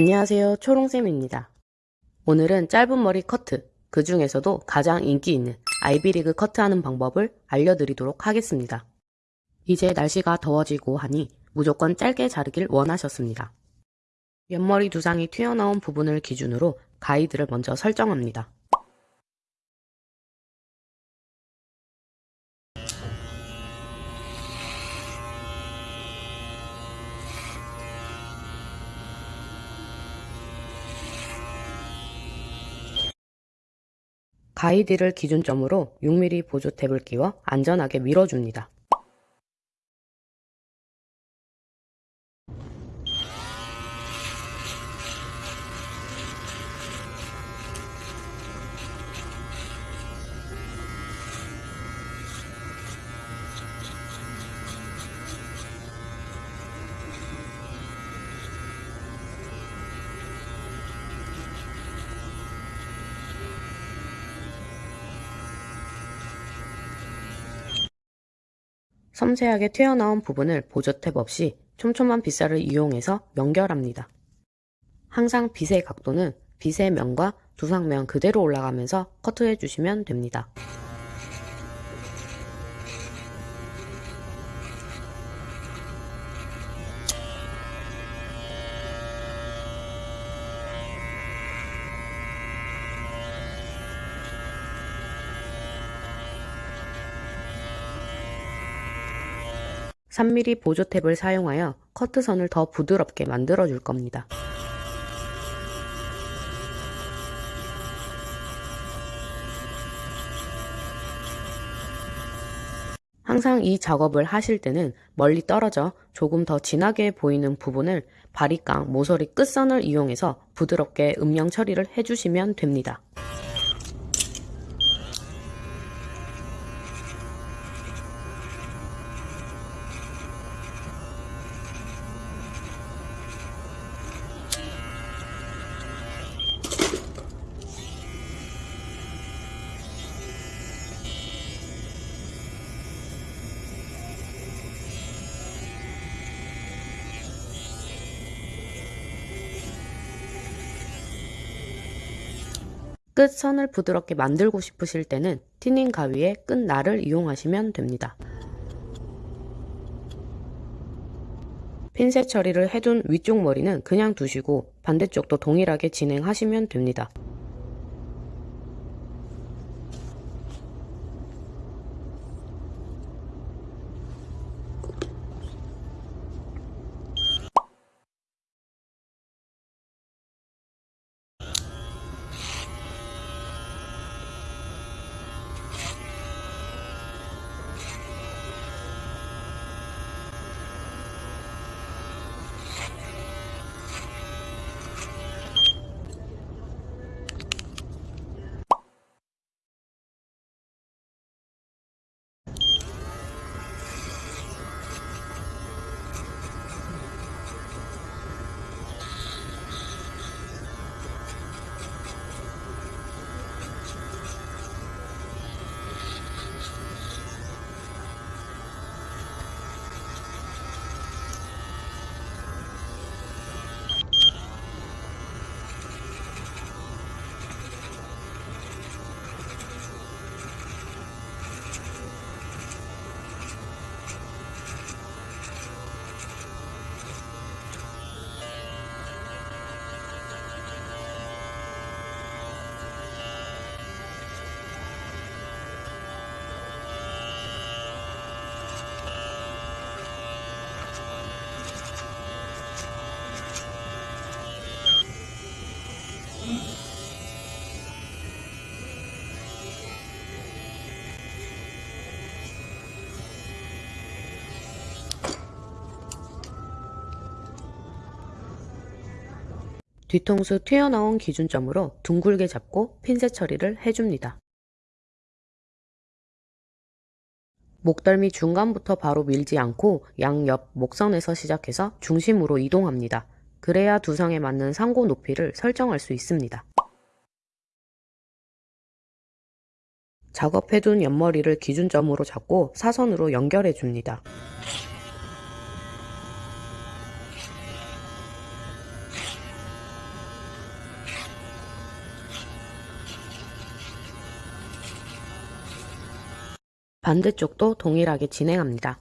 안녕하세요 초롱쌤입니다. 오늘은 짧은 머리 커트, 그 중에서도 가장 인기 있는 아이비리그 커트하는 방법을 알려드리도록 하겠습니다. 이제 날씨가 더워지고 하니 무조건 짧게 자르길 원하셨습니다. 옆머리 두상이 튀어나온 부분을 기준으로 가이드를 먼저 설정합니다. 가이드를 기준점으로 6mm 보조 탭을 끼워 안전하게 밀어줍니다. 섬세하게 튀어나온 부분을 보조탭 없이 촘촘한 빗살을 이용해서 연결합니다. 항상 빗의 각도는 빗의 면과 두상면 그대로 올라가면서 커트해 주시면 됩니다. (3mm) 보조 탭을 사용하여 커트선을 더 부드럽게 만들어 줄 겁니다. 항상 이 작업을 하실 때는 멀리 떨어져 조금 더 진하게 보이는 부분을 바리깡 모서리 끝선을 이용해서 부드럽게 음영 처리를 해주시면 됩니다. 끝선을 부드럽게 만들고 싶으실 때는 티닝 가위의 끝날을 이용하시면 됩니다. 핀셋 처리를 해둔 위쪽 머리는 그냥 두시고 반대쪽도 동일하게 진행하시면 됩니다. 뒤통수 튀어나온 기준점으로 둥글게 잡고 핀셋 처리를 해줍니다. 목덜미 중간부터 바로 밀지 않고 양옆 목선에서 시작해서 중심으로 이동합니다. 그래야 두상에 맞는 상고 높이를 설정할 수 있습니다. 작업해둔 옆머리를 기준점으로 잡고 사선으로 연결해 줍니다. 반대쪽도 동일하게 진행합니다.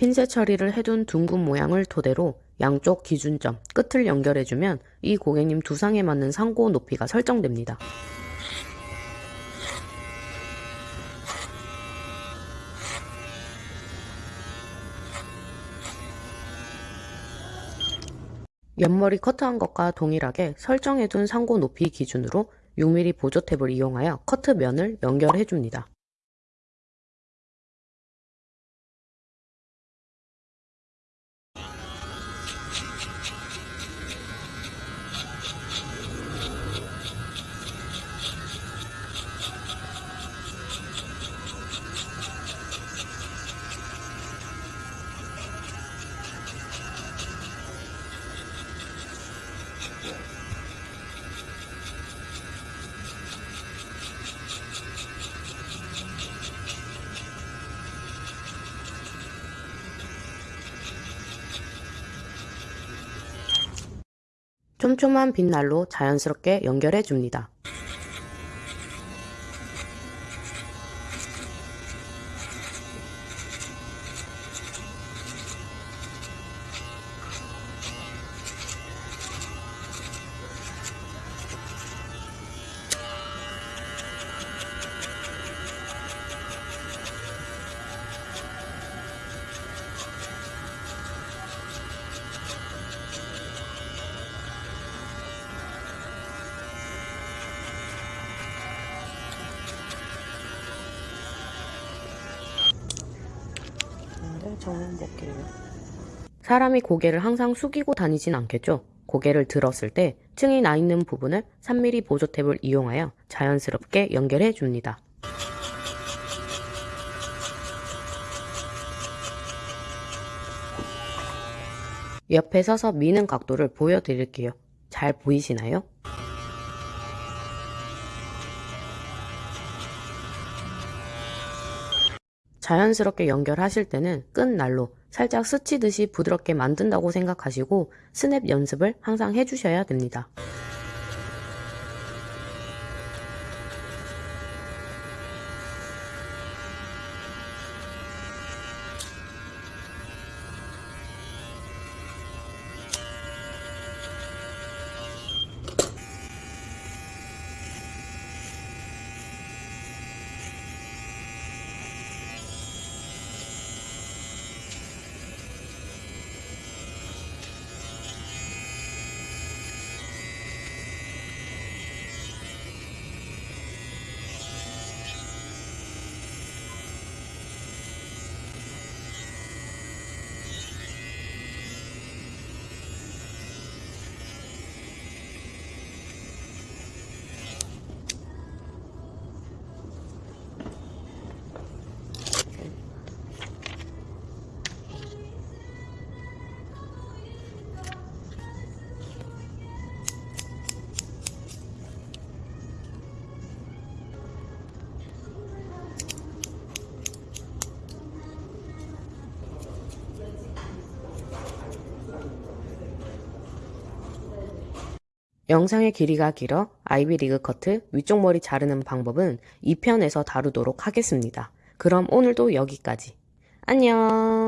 핀셋 처리를 해둔 둥근 모양을 토대로 양쪽 기준점 끝을 연결해주면 이 고객님 두상에 맞는 상고 높이가 설정됩니다. 옆머리 커트한 것과 동일하게 설정해둔 상고 높이 기준으로 6mm 보조 탭을 이용하여 커트 면을 연결해줍니다. 촘촘한 빗날로 자연스럽게 연결해 줍니다. 네, 정면 볼게요. 사람이 고개를 항상 숙이고 다니진 않겠죠? 고개를 들었을 때 층이 나 있는 부분을 3mm 보조 탭을 이용하여 자연스럽게 연결해 줍니다. 옆에 서서 미는 각도를 보여드릴게요. 잘 보이시나요? 자연스럽게 연결하실 때는 끈 날로 살짝 스치듯이 부드럽게 만든다고 생각하시고 스냅 연습을 항상 해주셔야 됩니다. 영상의 길이가 길어 아이비리그 커트 위쪽 머리 자르는 방법은 2편에서 다루도록 하겠습니다. 그럼 오늘도 여기까지. 안녕!